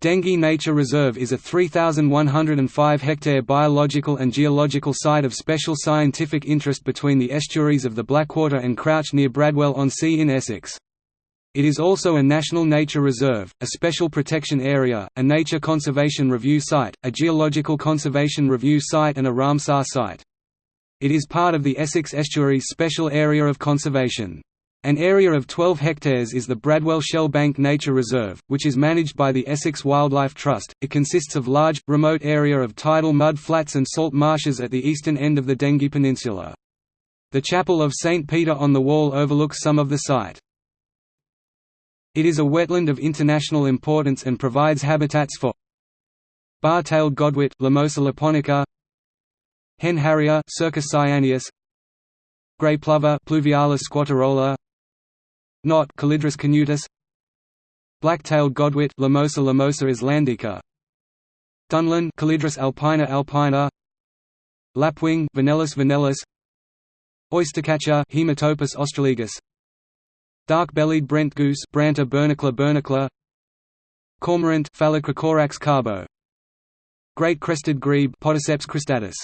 Dengie Nature Reserve is a 3,105-hectare biological and geological site of special scientific interest between the estuaries of the Blackwater and Crouch near Bradwell-on-Sea in Essex. It is also a National Nature Reserve, a Special Protection Area, a Nature Conservation Review Site, a Geological Conservation Review Site and a Ramsar Site. It is part of the Essex Estuaries Special Area of Conservation. An area of 12 hectares is the Bradwell Shellbank Nature Reserve, which is managed by the Essex Wildlife Trust. It consists of large, remote area of tidal mud flats and salt marshes at the eastern end of the Dengie Peninsula. The Chapel of St. Peter on the Wall overlooks some of the site. It is a wetland of international importance and provides habitats for bar-tailed godwit Limosa lapponica, hen harrier Circus cyaneus, grey plover Pluvialis squatarola, knot Calidris canutus Black-tailed godwit Limosa limosa islandica Dunlin Calidris alpina alpina. Lapwing Vanellus vanellus Oystercatcher Haematopus ostralegus Dark-bellied brent goose Branta bernicla bernicla. Cormorant Phalacrocorax carbo. Great crested grebe Podiceps cristatus